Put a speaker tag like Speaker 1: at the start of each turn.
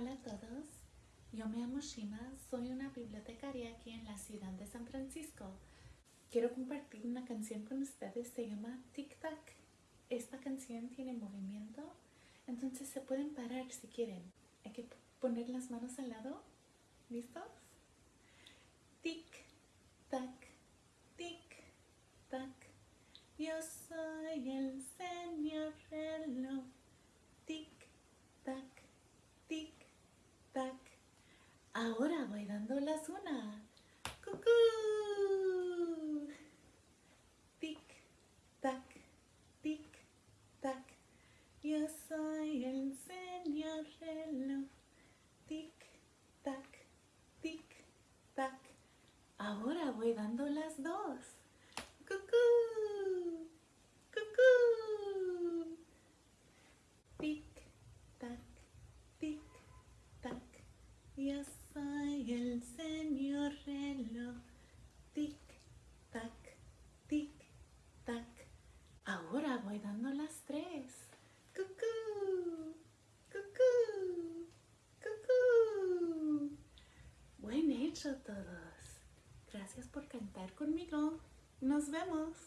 Speaker 1: Hola a todos, yo me llamo Shima, soy una bibliotecaria aquí en la ciudad de San Francisco. Quiero compartir una canción con ustedes, se llama Tic Tac. Esta canción tiene movimiento, entonces se pueden parar si quieren. Hay que poner las manos al lado, ¿listos? Tic Tac, Tic Tac, yo soy el señor reloj. Tic Tac, tic, tac. Ahora voy dando las una. ¡Cucú! Tic, tac, tic, tac. Yo soy el señor reloj. Tic, tac, tic, tac. Ahora voy dando las dos. ¡Cucú! ¡Cucú! Tic, tac, tic, tac. Yo soy el señor reloj. Tic, tac, tic, tac. Ahora voy dando las tres. Cucú, cucú, cucú. Buen hecho todos. Gracias por cantar conmigo. Nos vemos.